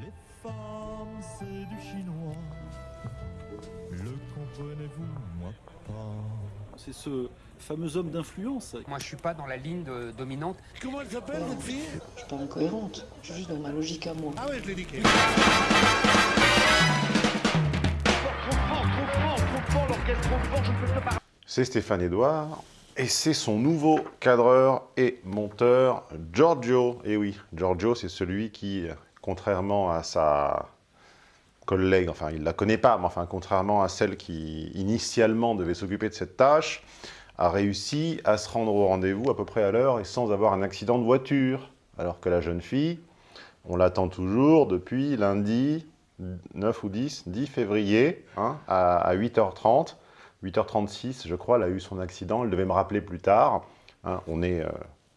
Les femmes, c'est du chinois. Le comprenez-vous, moi pas. C'est ce fameux homme d'influence. Moi, je suis pas dans la ligne de- dominante. Comment elle s'appelle, cette fille? Je suis pas incohérente, je suis juste dans ma logique à moi. Ah ouais, je l'ai niqué. C'est Stéphane Edouard et c'est son nouveau cadreur et monteur Giorgio. Et oui, Giorgio, c'est celui qui, contrairement à sa collègue, enfin il ne la connaît pas, mais enfin contrairement à celle qui initialement devait s'occuper de cette tâche, a réussi à se rendre au rendez-vous à peu près à l'heure et sans avoir un accident de voiture. Alors que la jeune fille, on l'attend toujours depuis lundi 9 ou 10, 10 février, hein, à, à 8h30. 8h36, je crois, elle a eu son accident. Elle devait me rappeler plus tard. hein. on est euh,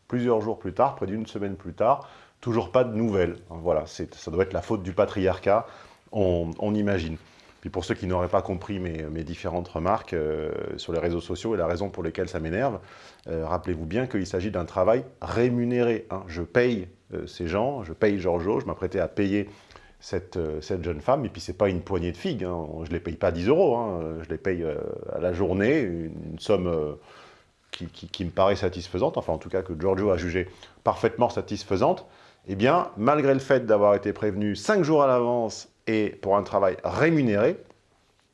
plusieurs jours plus tard, près d'une semaine plus tard. Toujours pas de nouvelles. Hein, Voilà, ça doit être la faute du patriarcat, on, imagine. Puis pour ceux qui n'auraient pas compris mes, différentes remarques euh, sur les réseaux sociaux et la raison pour laquelle ça m'énerve, euh, rappelez-vous bien qu'il s'agit d'un travail rémunéré. hein. Je paye euh, ces gens, je paye Giorgio, je m'apprêtais à payer cette, cette jeune femme, et puis c'est pas une poignée de figues, hein. je ne les paye pas 10 euros, je les paye à la journée, une, somme qui me paraît satisfaisante, enfin en tout cas que Giorgio a jugé parfaitement satisfaisante, eh bien, malgré le fait d'avoir été prévenu 5 jours à l'avance et pour un travail rémunéré,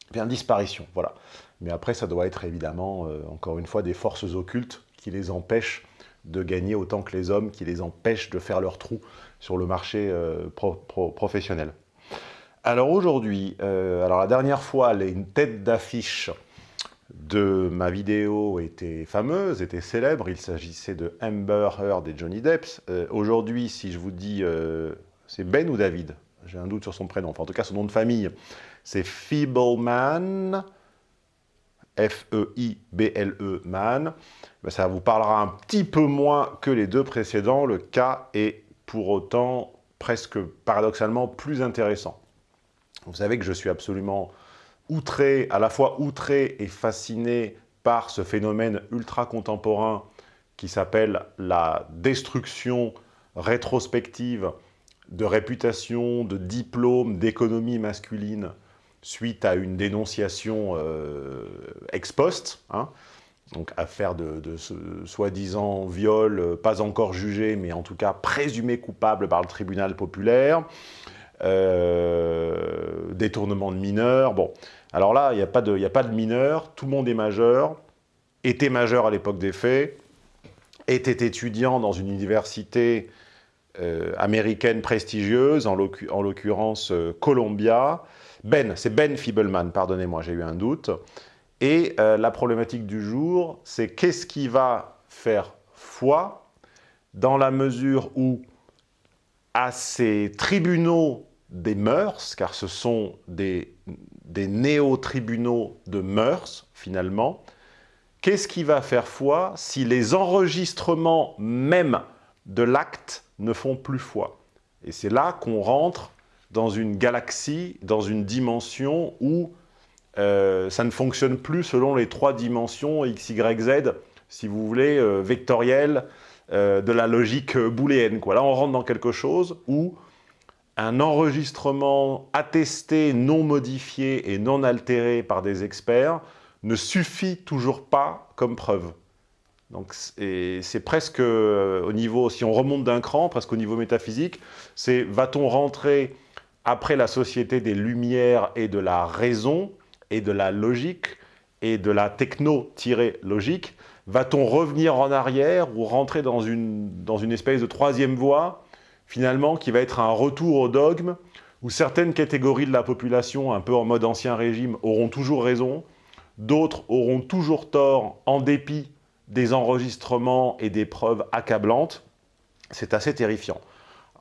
eh bien disparition, voilà. Mais après, ça doit être évidemment, euh, encore une fois, des forces occultes qui les empêchent de gagner autant que les hommes, qui les empêchent de faire leur trou sur le marché euh, pro- pro- professionnel. Alors aujourd'hui, euh, alors la dernière fois, les une tête d'affiche de ma vidéo était fameuse, était célèbre. Il s'agissait de Amber Heard et Johnny Depp. Euh, aujourd'hui, si je vous dis, euh, c'est Ben ou David? J'ai un doute sur son prénom. Enfin, en tout cas, son nom de famille, c'est Feebleman. F-E-I-B-L-E E Man, Ben, ça vous parlera un petit peu moins que les deux précédents. Le cas est pour autant presque paradoxalement plus intéressant. Vous savez que je suis absolument outré, à la fois outré et fasciné par ce phénomène ultra contemporain qui s'appelle la destruction rétrospective de réputation, de diplôme, d'économie masculine suite à une dénonciation euh, ex post, hein, donc affaire de, de ce soi-disant viol, euh, pas encore jugé, mais en tout cas présumé coupable par le tribunal populaire, euh, détournement de mineurs, bon. Alors là, il n'y a, pas de- mineurs, tout le monde est majeur, était majeur à l'époque des faits, était étudiant dans une université euh, américaine prestigieuse, en l'occu- en l'occurrence euh, Columbia. Ben, c'est Ben Feebleman, pardonnez-moi, j'ai eu un doute. Et la problématique du jour, c'est qu'est-ce qui va faire foi dans la mesure où à ces tribunaux des mœurs, car ce sont des, des néo-tribunaux de mœurs, finalement, qu'est-ce qui va faire foi si les enregistrements même de l'acte ne font plus foi? Et c'est là qu'on rentre dans une galaxie, dans une dimension où euh, ça ne fonctionne plus selon les trois dimensions X, Y, Z, si vous voulez, euh, vectorielles, euh, de la logique booléenne. Là, on rentre dans quelque chose où un enregistrement attesté, non modifié et non altéré par des experts ne suffit toujours pas comme preuve. Donc c'est presque euh, au niveau, si on remonte d'un cran, presque au niveau métaphysique, c'est va-t-on rentrer après la société des lumières et de la raison et de la logique et de la techno-logique, va-t-on revenir en arrière ou rentrer dans une, dans une espèce de troisième voie, finalement, qui va être un retour au dogme, où certaines catégories de la population, un peu en mode ancien régime, auront toujours raison, d'autres auront toujours tort en dépit des enregistrements et des preuves accablantes. C'est assez terrifiant.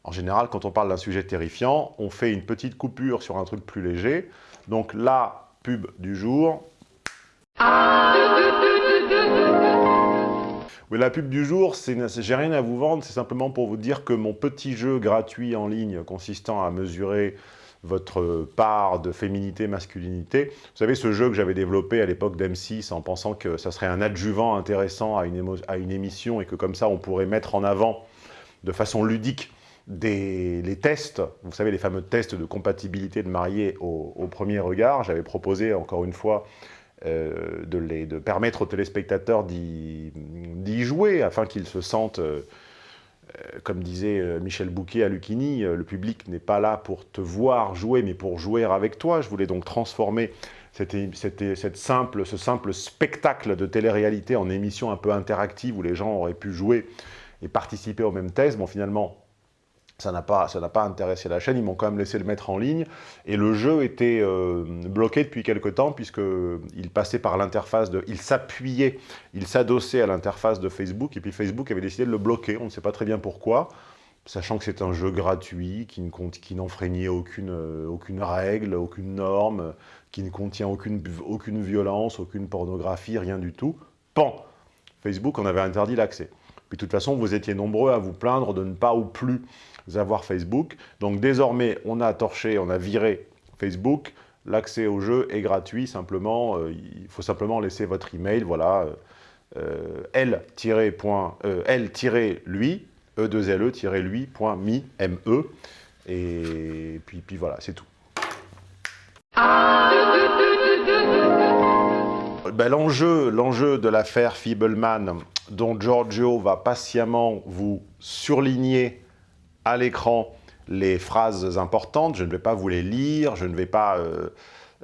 En général, quand on parle d'un sujet terrifiant, on fait une petite coupure sur un truc plus léger. Donc la pub du jour. Oui, la pub du jour, j'ai rien à vous vendre, c'est simplement pour vous dire que mon petit jeu gratuit en ligne consistant à mesurer votre part de féminité, masculinité. Vous savez, ce jeu que j'avais développé à l'époque d'M6 en pensant que ça serait un adjuvant intéressant à une, à une émission et que comme ça, on pourrait mettre en avant de façon ludique les tests, vous savez, les fameux tests de compatibilité de mariés au premier regard. J'avais proposé, encore une fois, euh, de, les, de, permettre aux téléspectateurs d'y jouer, afin qu'ils se sentent, euh, euh, comme disait Michel Bouquet à Lucchini, le public n'est pas là pour te voir jouer, mais pour jouer avec toi. Je voulais donc transformer cette simple, ce simple spectacle de télé-réalité en émission un peu interactive, où les gens auraient pu jouer et participer au même test. Bon, finalement, ça n'a pas, pas intéressé la chaîne, ils m'ont quand même laissé le mettre en ligne. Et le jeu était euh, bloqué depuis quelque temps, puisqu'il passait par l'interface de... Il s'appuyait, il s'adossait à l'interface de Facebook, et puis Facebook avait décidé de le bloquer, on ne sait pas très bien pourquoi, sachant que c'est un jeu gratuit, qui n'enfreignait aucune, euh, aucune règle, aucune norme, qui ne contient aucune, aucune violence, aucune pornographie, rien du tout. Pan Facebook en avait interdit l'accès. Puis de toute façon, vous étiez nombreux à vous plaindre de ne pas ou plus avoir Facebook. Donc désormais, on a torché, on a viré Facebook. L'accès au jeu est gratuit, simplement, euh, il faut simplement laisser votre email, voilà, euh, l-lui, e2le-lui.me, M-E, et puis, puis voilà, c'est tout. Ben, L'enjeu de l'affaire Feebleman, dont Giorgio va patiemment vous surligner à l'écran les phrases importantes, je ne vais pas vous les lire, je ne vais pas euh,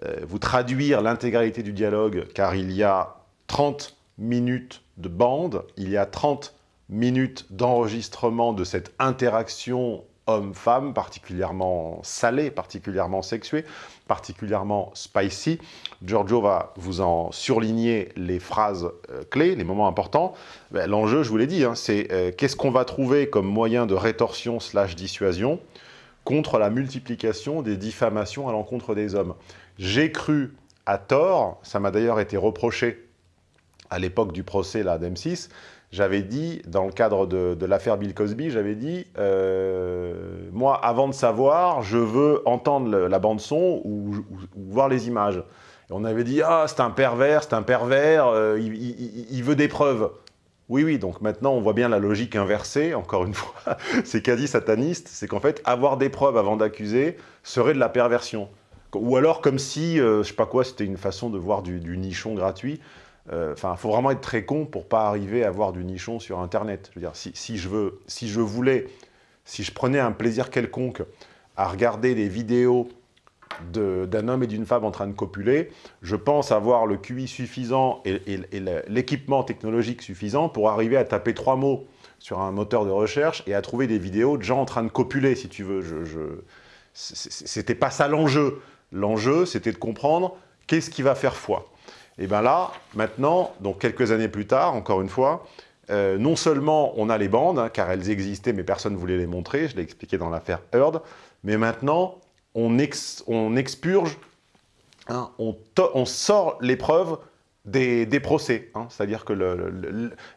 euh, vous traduire l'intégralité du dialogue, car il y a 30 minutes de bande, il y a 30 minutes d'enregistrement de cette interaction homme-femme, particulièrement salée, particulièrement sexuée, particulièrement spicy. Giorgio va vous en surligner les phrases euh, clés, les moments importants. Ben, L'enjeu, je vous l'ai dit, hein, c'est euh, qu'est-ce qu'on va trouver comme moyen de rétorsion slash dissuasion contre la multiplication des diffamations à l'encontre des hommes. J'ai cru à tort, ça m'a d'ailleurs été reproché à l'époque du procès d'M6, j'avais dit, dans le cadre de, l'affaire Bill Cosby, j'avais dit, euh, moi, avant de savoir, je veux entendre la bande-son ou, voir les images. On avait dit, ah, c'est un pervers, c'est un pervers, euh, il, veut des preuves. Oui, oui, donc maintenant, on voit bien la logique inversée, encore une fois, c'est quasi sataniste, c'est qu'en fait, avoir des preuves avant d'accuser serait de la perversion. Ou alors comme si, euh, je sais pas quoi, c'était une façon de voir du nichon gratuit. Euh, enfin, faut vraiment être très con pour pas arriver à voir du nichon sur Internet. Je veux dire, si, je, veux, si je voulais, si je prenais un plaisir quelconque à regarder des vidéos d'un homme et d'une femme en train de copuler, je pense avoir le QI suffisant et l'équipement technologique suffisant pour arriver à taper trois mots sur un moteur de recherche et à trouver des vidéos de gens en train de copuler, si tu veux. Je, je... C'était pas ça l'enjeu. L'enjeu, c'était de comprendre qu'est-ce qui va faire foi. Et bien là, maintenant, donc quelques années plus tard, encore une fois, euh, non seulement on a les bandes, hein, car elles existaient, mais personne ne voulait les montrer, je l'ai expliqué dans l'affaire Heard, mais maintenant, on, ex, on expurge, hein, on, sort les preuves des, des procès. Hein, C'est-à-dire que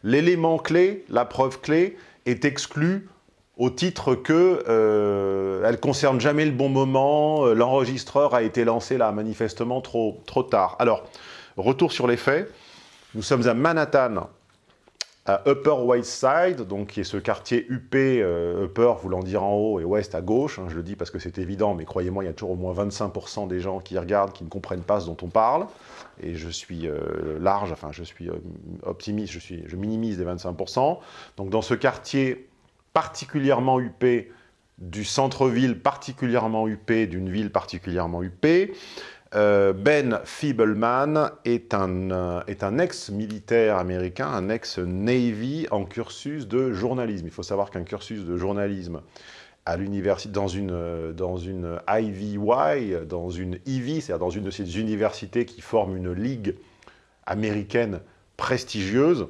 l'élément clé, la preuve clé, est exclue au titre que euh, elle concerne jamais le bon moment, euh, l'enregistreur a été lancé là manifestement trop, trop tard. Alors, Retour sur les faits. Nous sommes à Manhattan, à Upper West Side, donc qui est ce quartier UP, euh, Upper voulant dire en haut et West à gauche. Hein, je le dis parce que c'est évident, mais croyez-moi, il y a toujours au moins 25% des gens qui regardent qui ne comprennent pas ce dont on parle. Et je suis euh, large, enfin je suis euh, optimiste, je, suis, je minimise les 25%. Donc dans ce quartier particulièrement UP, du centre-ville particulièrement UP, d'une ville particulièrement UP, euh, ben Feebleman est un, euh, un ex-militaire américain, un ex-Navy en cursus de journalisme. Il faut savoir qu'un cursus de journalisme à l'université, dans une, euh, dans une IVY, dans une Ivy, c'est-à-dire dans une de ces universités qui forment une ligue américaine prestigieuse,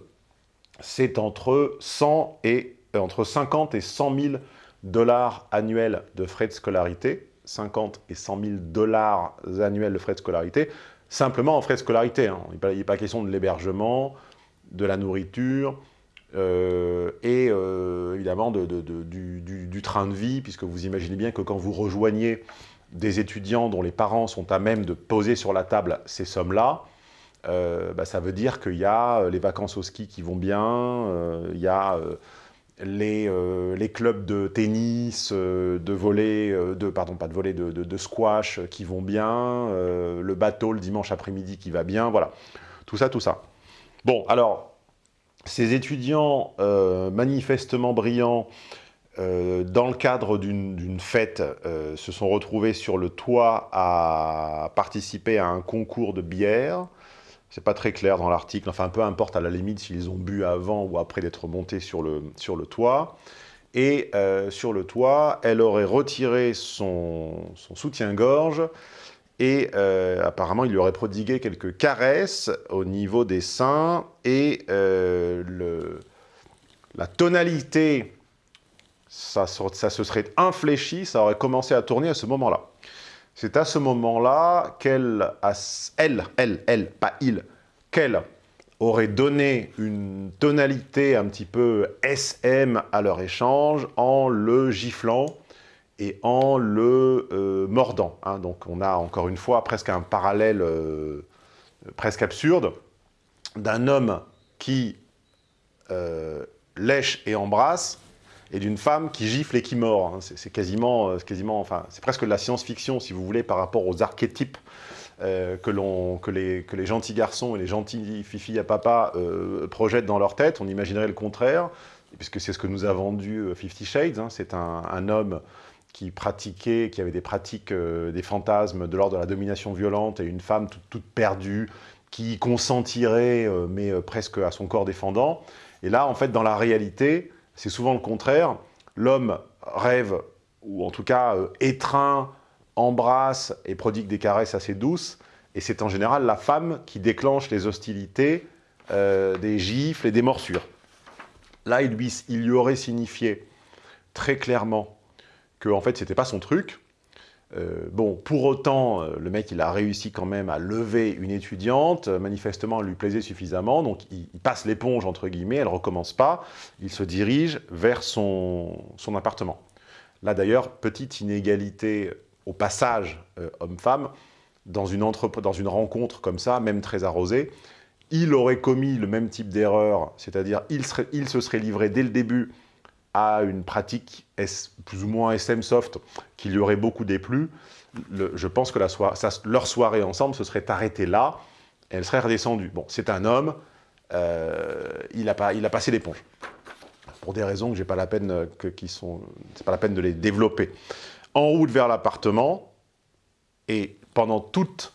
c'est entre, 100 et, entre 50 et 100 000 dollars annuels de frais de scolarité 50 et 100 000 dollars annuels de frais de scolarité, simplement en frais de scolarité. Hein. Il n'est pas, question de l'hébergement, de la nourriture, euh, et euh, évidemment de, du, train de vie, puisque vous imaginez bien que quand vous rejoignez des étudiants dont les parents sont à même de poser sur la table ces sommes-là, euh, bah, ça veut dire qu'il y a les vacances au ski qui vont bien, il y a les, euh, les clubs de tennis, euh, de volley, euh, de, pardon, pas de volley, de, squash qui vont bien, le bateau le dimanche après-midi qui va bien, voilà. Tout ça, tout ça. Bon, alors, ces étudiants manifestement brillants, dans le cadre d'une fête, se sont retrouvés sur le toit à participer à un concours de bière. C'est pas très clair dans l'article, enfin peu importe à la limite s'ils ont bu avant ou après d'être montés sur le, sur le toit. Et euh, sur le toit, elle aurait retiré son, soutien-gorge et euh, apparemment il lui aurait prodigué quelques caresses au niveau des seins et euh, le, la tonalité, ça, ça se serait infléchi, ça aurait commencé à tourner à ce moment-là. C'est à ce moment-là qu'elle, elle, elle, pas il, qu'elle aurait donné une tonalité un petit peu SM à leur échange en le giflant et en le euh, mordant. hein. Donc on a encore une fois presque un parallèle euh, presque absurde d'un homme qui euh, lèche et embrasse et d'une femme qui gifle et qui mord. hein. C'est quasiment, euh, quasiment, enfin, c'est presque de la science-fiction, si vous voulez, par rapport aux archétypes euh, que, les, gentils garçons et les gentils filles à papa euh, projettent dans leur tête. On imaginerait le contraire, puisque c'est ce que nous a vendu euh, Fifty Shades. hein. C'est un, homme qui pratiquait, qui avait des pratiques, des fantasmes de l'ordre de la domination violente, et une femme toute, toute perdue, qui consentirait, mais presque à son corps défendant. Et là, en fait, dans la réalité, c'est souvent le contraire. L'homme rêve, ou en tout cas euh, étreint, embrasse et prodigue des caresses assez douces, et c'est en général la femme qui déclenche les hostilités, euh, des gifles et des morsures. Là, il lui, aurait signifié très clairement que en fait, c'était pas son truc. Euh, bon, pour autant, euh, le mec, il a réussi quand même à lever une étudiante. Euh, manifestement, elle lui plaisait suffisamment, donc il, passe l'éponge, entre guillemets, elle recommence pas. Il se dirige vers son, son appartement. Là, d'ailleurs, petite inégalité au passage homme-femme, dans une, dans une rencontre comme ça, même très arrosée, il aurait commis le même type d'erreur, c'est-à-dire il, il se serait livré dès le début à une pratique plus ou moins SM soft qui lui aurait beaucoup déplu. Je pense que leur soirée ensemble se serait arrêtée là, et elle serait redescendue. Bon, c'est un homme, euh, il, a passé l'éponge. Pour des raisons que j'ai pas pas la peine de les développer. En route vers l'appartement, et pendant toute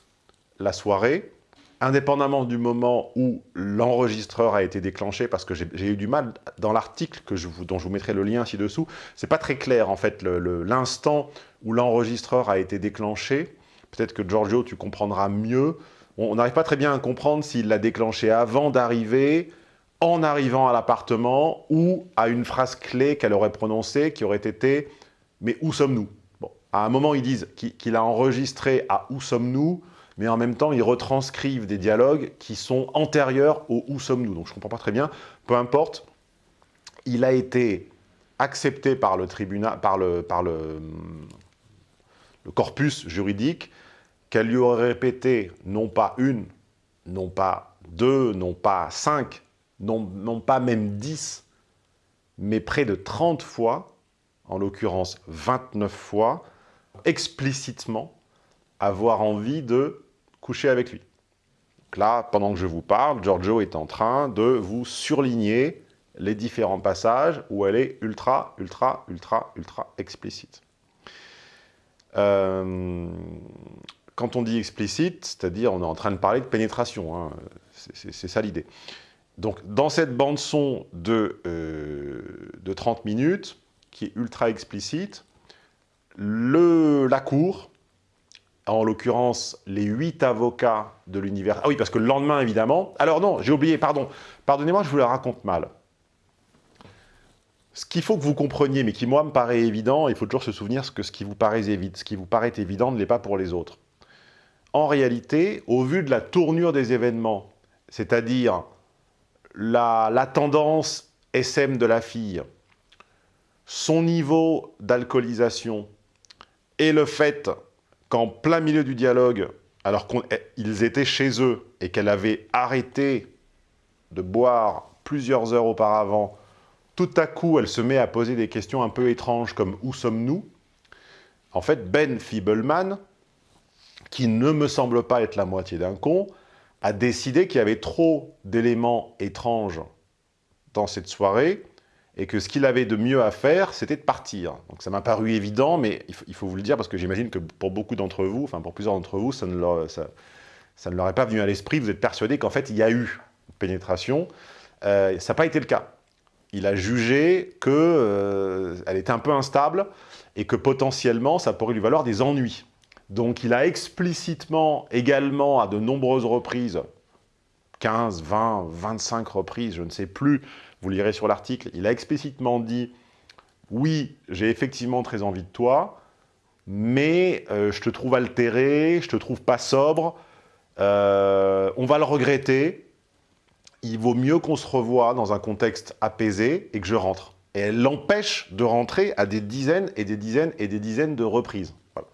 la soirée, indépendamment du moment où l'enregistreur a été déclenché, parce que j'ai eu du mal dans l'article dont je vous mettrai le lien ci-dessous, c'est pas très clair en fait l'instant où l'enregistreur a été déclenché. Peut-être que Giorgio, tu comprendras mieux. On n'arrive pas très bien à comprendre s'il l'a déclenché avant d'arriver, en arrivant à l'appartement, ou à une phrase clé qu'elle aurait prononcée qui aurait été « Mais où sommes-nous » Bon, à un moment, ils disent qu'il a enregistré à « Où sommes-nous » mais en même temps, ils retranscrivent des dialogues qui sont antérieurs au « Où sommes-nous » Donc je ne comprends pas très bien. Peu importe, il a été accepté par le tribunal, par le, corpus juridique, qu'elle lui aurait répété non pas une, non pas deux, non pas cinq, non, non pas même dix, mais près de 30 fois, en l'occurrence 29 fois, explicitement, avoir envie de coucher avec lui. Là, pendant que je vous parle, Giorgio est en train de vous surligner les différents passages où elle est ultra, ultra, ultra, ultra explicite. Euh, quand on dit explicite, c'est-à-dire on est en train de parler de pénétration, hein, c'est- ça l'idée. Donc dans cette bande-son de, euh, de 30 minutes, qui est ultra explicite, la cour, en l'occurrence les huit avocats de l'univers... Ah oui, parce que le lendemain, évidemment... Alors non, j'ai oublié, pardon. Pardonnez-moi, je vous la raconte mal. Ce qu'il faut que vous compreniez, mais qui moi me paraît évident, il faut toujours se souvenir que ce qui vous paraît, évi- ce qui vous paraît évident ne l'est pas pour les autres. En réalité, au vu de la tournure des événements, c'est-à-dire la, la tendance SM de la fille, son niveau d'alcoolisation et le fait qu'en plein milieu du dialogue, alors qu'ils étaient chez eux et qu'elle avait arrêté de boire plusieurs heures auparavant tout à coup, elle se met à poser des questions un peu étranges comme « Où sommes-nous » En fait, Ben Fiebelman, qui ne me semble pas être la moitié d'un con, a décidé qu'il y avait trop d'éléments étranges dans cette soirée et que ce qu'il avait de mieux à faire, c'était de partir. Donc ça m'a paru évident, mais il faut, vous le dire parce que j'imagine que pour beaucoup d'entre vous, enfin pour plusieurs d'entre vous, ça ne, leur, ça ne leur est pas venu à l'esprit. Vous êtes persuadé qu'en fait, il y a eu pénétration. Euh, ça n'a pas été le cas. Il a jugé qu'elle euh, était un peu instable et que potentiellement, ça pourrait lui valoir des ennuis. Donc il a explicitement, également, à de nombreuses reprises, 15, 20, 25 reprises, je ne sais plus, vous lirez sur l'article, il a explicitement dit « Oui, j'ai effectivement très envie de toi, mais euh, je te trouve altéré, je te trouve pas sobre, euh, on va le regretter, il vaut mieux qu'on se revoie dans un contexte apaisé et que je rentre. » Et elle l'empêche de rentrer à des dizaines et des dizaines et des dizaines de reprises. Voilà.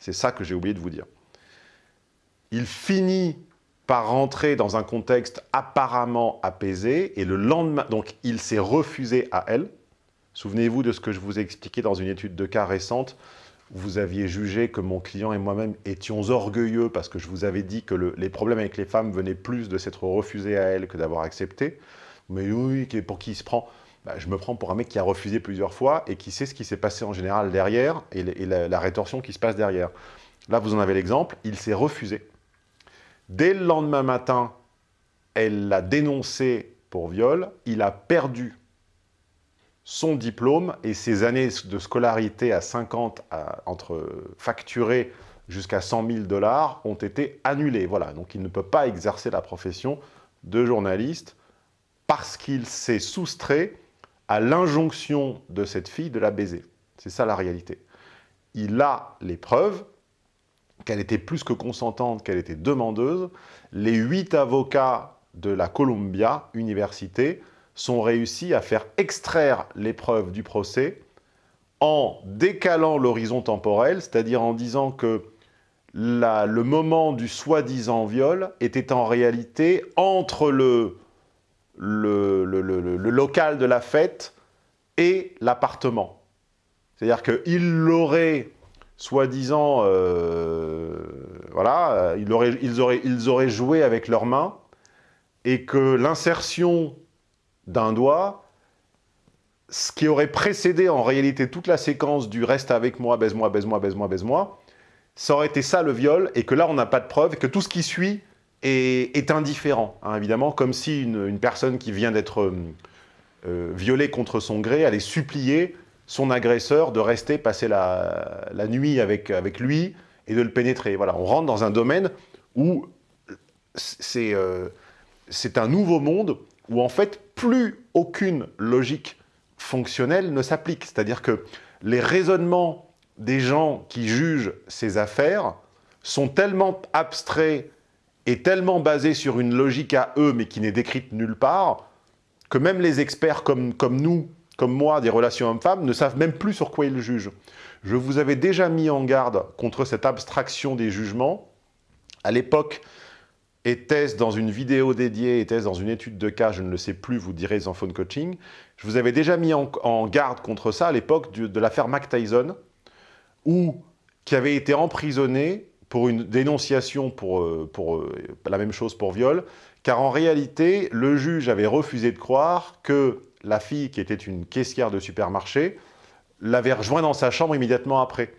C'est ça que j'ai oublié de vous dire. Il finit par rentrer dans un contexte apparemment apaisé, et le lendemain, donc il s'est refusé à elle. Souvenez-vous de ce que je vous ai expliqué dans une étude de cas récente. Vous aviez jugé que mon client et moi-même étions orgueilleux parce que je vous avais dit que le, les problèmes avec les femmes venaient plus de s'être refusé à elle que d'avoir accepté. Mais oui, pour qui il se prend? Bah, Je me prends pour un mec qui a refusé plusieurs fois et qui sait ce qui s'est passé en général derrière et, la rétorsion qui se passe derrière. Là, vous en avez l'exemple, il s'est refusé. Dès le lendemain matin, elle l'a dénoncé pour viol. Il a perdu son diplôme et ses années de scolarité à 50, à, entre facturées jusqu'à 100 000 dollars, ont été annulées. Voilà, donc il ne peut pas exercer la profession de journaliste parce qu'il s'est soustrait à l'injonction de cette fille de la baiser. C'est ça la réalité. Il a les preuves, qu'elle était plus que consentante, qu'elle était demandeuse, les huit avocats de la Columbia Université sont réussis à faire extraire l'épreuve du procès en décalant l'horizon temporel, c'est-à-dire en disant que le moment du soi-disant viol était en réalité entre le, le local de la fête et l'appartement. C'est-à-dire qu'il l'aurait soi-disant, euh, voilà, ils auraient, ils, auraient, joué avec leurs mains et que l'insertion d'un doigt, ce qui aurait précédé en réalité toute la séquence du « reste avec moi, baise-moi, baise-moi, baise-moi, baise-moi », ça aurait été ça le viol, et que là on n'a pas de preuve, et que tout ce qui suit est, indifférent, hein, évidemment, comme si une, personne qui vient d'être euh, euh, violée contre son gré allait supplier son agresseur de rester passer la, nuit avec, avec lui et de le pénétrer. Voilà, on rentre dans un domaine où c'est euh, un nouveau monde où en fait plus aucune logique fonctionnelle ne s'applique. C'est-à-dire que les raisonnements des gens qui jugent ces affaires sont tellement abstraits et tellement basés sur une logique à eux, mais qui n'est décrite nulle part, que même les experts comme, comme nous, comme moi, des relations hommes-femmes, ne savent même plus sur quoi ils jugent. Je vous avais déjà mis en garde contre cette abstraction des jugements. À l'époque, était-ce dans une vidéo dédiée, était-ce dans une étude de cas, je ne le sais plus, vous direz en phone coaching. Je vous avais déjà mis en, garde contre ça à l'époque de, l'affaire Mac Tyson, où, qui avait été emprisonné pour une dénonciation pour, euh, pour euh, la même chose pour viol, car en réalité, le juge avait refusé de croire que la fille, qui était une caissière de supermarché, l'avait rejoint dans sa chambre immédiatement après.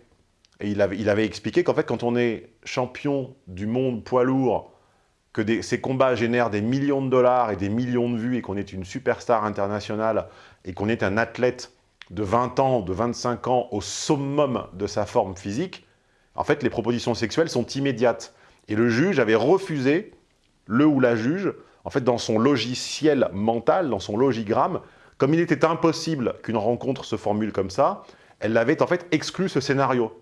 Et il avait, expliqué qu'en fait, quand on est champion du monde poids lourd, que ces combats génèrent des millions de dollars et des millions de vues, et qu'on est une superstar internationale, et qu'on est un athlète de 20 ans, de 25 ans, au summum de sa forme physique, en fait, les propositions sexuelles sont immédiates. Et le juge avait refusé, le ou la juge, en fait, dans son logiciel mental, dans son logigramme, comme il était impossible qu'une rencontre se formule comme ça, elle l'avait en fait exclu ce scénario.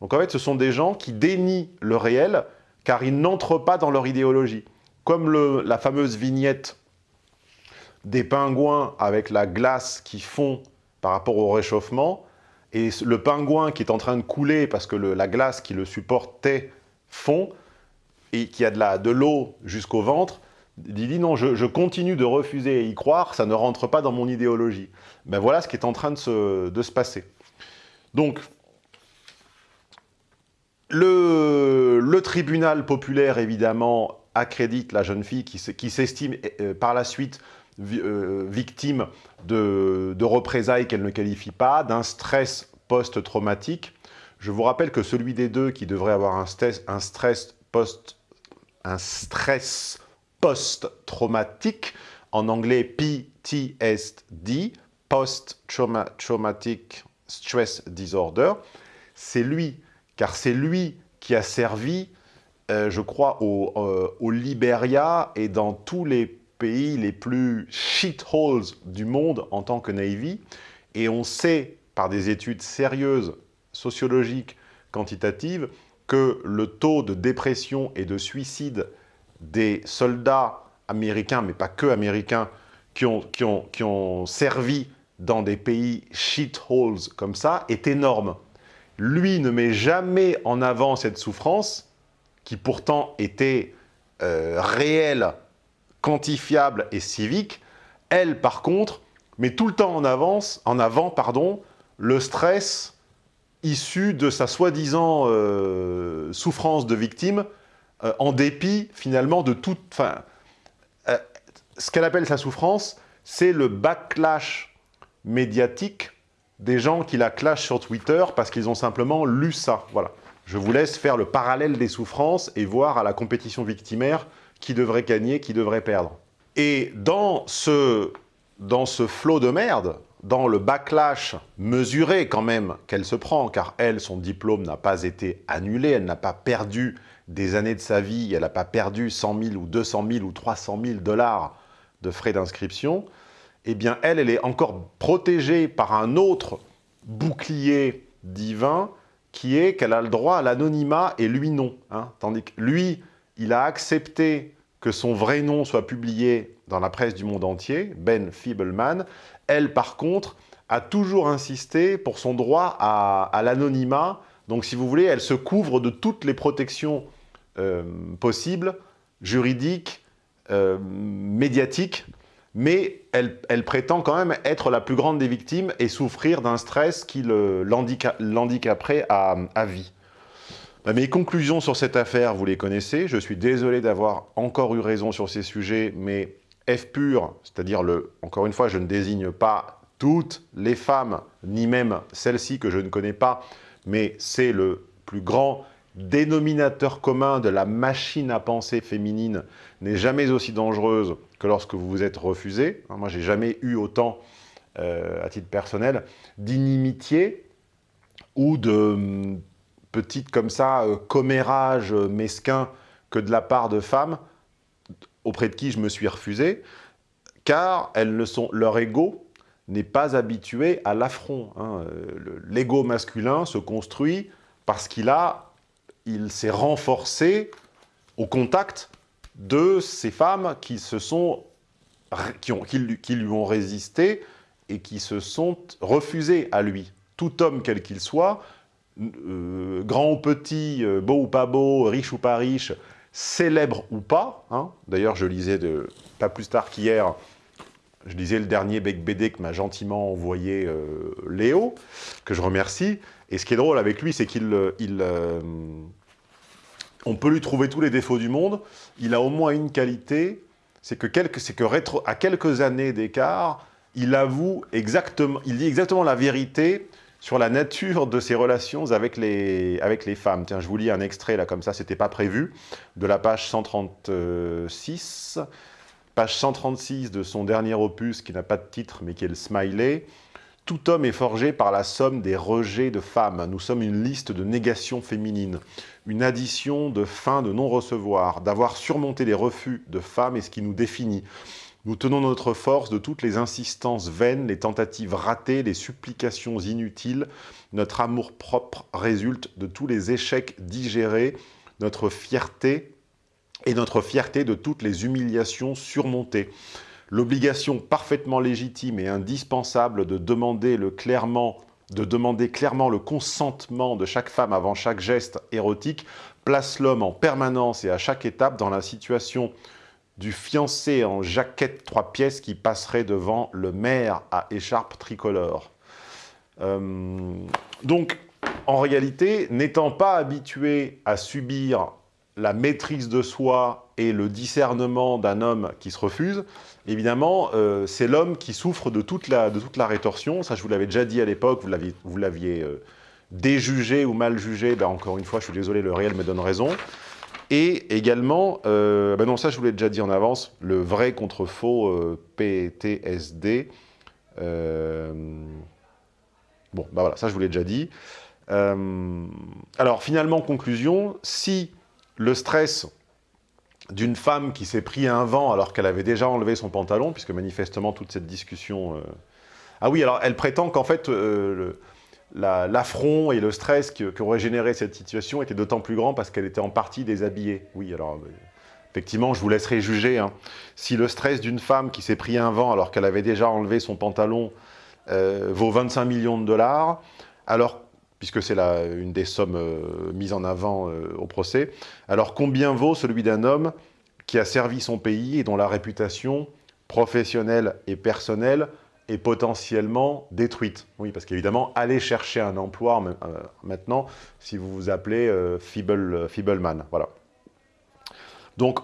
Donc en fait, ce sont des gens qui dénient le réel car ils n'entrent pas dans leur idéologie. Comme la fameuse vignette des pingouins avec la glace qui fond par rapport au réchauffement, et le pingouin qui est en train de couler parce que la glace qui le supportait fond, et qui a de l'eau de jusqu'au ventre, Il dit non, je, continue de refuser à y croire, ça ne rentre pas dans mon idéologie. Ben voilà ce qui est en train de se, de se passer. Donc, le, le tribunal populaire, évidemment, accrédite la jeune fille qui, qui s'estime euh, par la suite euh, victime de, de représailles qu'elle ne qualifie pas, d'un stress post-traumatique. Je vous rappelle que celui des deux qui devrait avoir un stress, un stress post un stress post-traumatique, en anglais PTSD, Post-Traumatic Stress Disorder, c'est lui, car c'est lui qui a servi, euh, je crois, au, euh, au Liberia et dans tous les pays les plus shitholes du monde en tant que Navy. Et on sait, par des études sérieuses, sociologiques, quantitatives, que le taux de dépression et de suicide des soldats américains, mais pas que américains, qui ont, servi dans des pays shitholes comme ça, est énorme. Lui ne met jamais en avant cette souffrance, qui pourtant était euh, réelle, quantifiable et civique. Elle, par contre, met tout le temps en, en avant pardon, le stress issu de sa soi-disant euh, souffrance de victime, euh, en dépit finalement de toute... Enfin, euh, ce qu'elle appelle sa souffrance, c'est le backlash médiatique des gens qui la clashent sur Twitter parce qu'ils ont simplement lu ça. Voilà. Je vous laisse faire le parallèle des souffrances et voir à la compétition victimaire qui devrait gagner, qui devrait perdre. Et dans ce, dans ce flot de merde, dans le backlash mesuré quand même qu'elle se prend, car elle, son diplôme n'a pas été annulé, elle n'a pas perdu des années de sa vie, elle n'a pas perdu 100 000 ou 200 000 ou 300 000 dollars de frais d'inscription, eh bien elle, elle est encore protégée par un autre bouclier divin qui est qu'elle a le droit à l'anonymat et lui non. hein. Tandis que lui, il a accepté que son vrai nom soit publié dans la presse du monde entier, Ben Feebleman. Elle, par contre, a toujours insisté pour son droit à l'anonymat. Donc, si vous voulez, elle se couvre de toutes les protections euh, possibles, juridiques, euh, médiatiques, mais elle, prétend quand même être la plus grande des victimes et souffrir d'un stress qui l'handicaperait à, à vie. Bah, Mes conclusions sur cette affaire, vous les connaissez. Je suis désolé d'avoir encore eu raison sur ces sujets, mais F pur, c'est-à-dire, le, encore une fois, je ne désigne pas toutes les femmes, ni même celles-ci que je ne connais pas, mais c'est le plus grand dénominateur commun de la machine à penser féminine n'est jamais aussi dangereuse que lorsque vous vous êtes refusé. Hein, Moi, j'ai jamais eu autant, euh, à titre personnel, d'inimitié ou de hum, petites comme ça euh, commérages euh, mesquins que de la part de femmes auprès de qui je me suis refusé, car elles ne sont, leur ego n'est pas habitué à l'affront. hein. Le- L'ego masculin se construit parce qu'il a, il s'est renforcé au contact de ces femmes qui se sont, qui, ont, lui ont résisté et qui se sont refusées à lui. Tout homme quel qu'il soit, euh, grand ou petit, euh, beau ou pas beau, riche ou pas riche, célèbre ou pas. hein. D'ailleurs, je lisais de, pas plus tard qu'hier, je lisais le dernier Bec BD que m'a gentiment envoyé euh, Léo, que je remercie. Et ce qui est drôle avec lui, c'est qu'il, euh, euh, on peut lui trouver tous les défauts du monde. Il a au moins une qualité, c'est que, à quelques années d'écart, il avoue exactement, il dit exactement la vérité sur la nature de ses relations avec les, avec les femmes. Tiens, je vous lis un extrait, là, comme ça, c'était pas prévu, de la page 136, page 136 de son dernier opus, qui n'a pas de titre, mais qui est le Smiley. Tout homme est forgé par la somme des rejets de femmes. Nous sommes une liste de négations féminines, une addition de fins de non-recevoir. D'avoir surmonté les refus de femmes est ce qui nous définit. Nous tenons notre force de toutes les insistances vaines, les tentatives ratées, les supplications inutiles. Notre amour-propre résulte de tous les échecs digérés, notre fierté et notre fierté de toutes les humiliations surmontées. L'obligation parfaitement légitime et indispensable de demander, le clairement, clairement le consentement de chaque femme avant chaque geste érotique place l'homme en permanence et à chaque étape dans la situation du fiancé en jaquette trois pièces qui passerait devant le maire à écharpe tricolore. Euh, donc, en réalité, n'étant pas habitué à subir la maîtrise de soi et le discernement d'un homme qui se refuse, évidemment, euh, c'est l'homme qui souffre de toute, la, rétorsion. Ça, je vous l'avais déjà dit à l'époque, vous l'aviez euh, déjugé ou mal jugé. Ben, encore une fois, je suis désolé, le réel me donne raison. Et également, euh, ben non, ça je vous l'ai déjà dit en avance, le vrai contre faux PTSD. bon, ben voilà, ça je vous l'ai déjà dit. alors finalement, conclusion, si le stress d'une femme qui s'est pris un vent alors qu'elle avait déjà enlevé son pantalon, puisque manifestement toute cette discussion... Euh, ah oui, alors elle prétend qu'en fait, euh, l'affront et le stress qui, aurait généré cette situation étaient d'autant plus grand parce qu'elle était en partie déshabillée. Oui, alors euh, effectivement, je vous laisserai juger. Hein. Si le stress d'une femme qui s'est pris un vent alors qu'elle avait déjà enlevé son pantalon vaut 25 millions de dollars, alors puisque c'est une des sommes euh, mises en avant euh, au procès. Alors combien vaut celui d'un homme qui a servi son pays et dont la réputation professionnelle et personnelle est potentiellement détruite? Oui, parce qu'évidemment, allez chercher un emploi euh, maintenant si vous vous appelez Feeble. Voilà. Donc,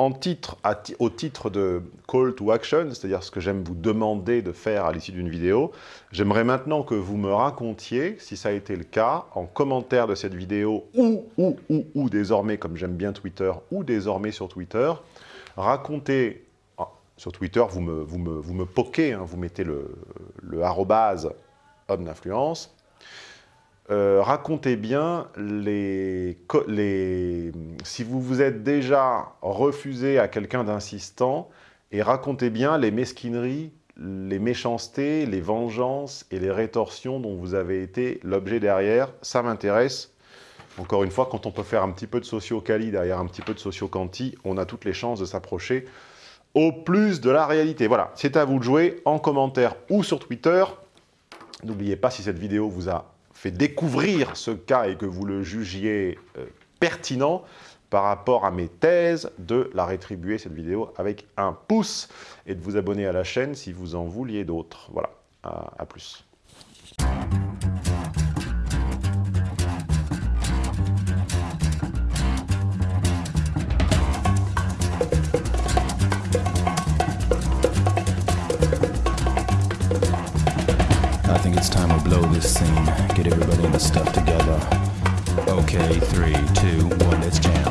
au titre de call to action, c'est-à-dire ce que j'aime vous demander de faire à l'issue d'une vidéo, j'aimerais maintenant que vous me racontiez, si ça a été le cas, en commentaire de cette vidéo, ou, ou, ou, ou désormais, comme j'aime bien Twitter, ou désormais sur Twitter, racontez, ah, sur Twitter, vous me, vous me, vous poquez, hein, vous mettez le, le arrobase homme d'influence, euh, racontez bien les, si vous vous êtes déjà refusé à quelqu'un d'insistant et racontez bien les mesquineries, les méchancetés, les vengeances et les rétorsions dont vous avez été l'objet derrière. Ça m'intéresse. Encore une fois, quand on peut faire un petit peu de socio-cali derrière un petit peu de socio-canti, on a toutes les chances de s'approcher au plus de la réalité. Voilà, c'est à vous de jouer en commentaire ou sur Twitter. N'oubliez pas, si cette vidéo vous a fait découvrir ce cas et que vous le jugiez euh, pertinent par rapport à mes thèses, de la rétribuer cette vidéo avec un pouce et de vous abonner à la chaîne si vous en vouliez d'autres. Voilà, à plus. Blow this scene. Get everybody in the stuff together. Okay, three, two, one, let's jam.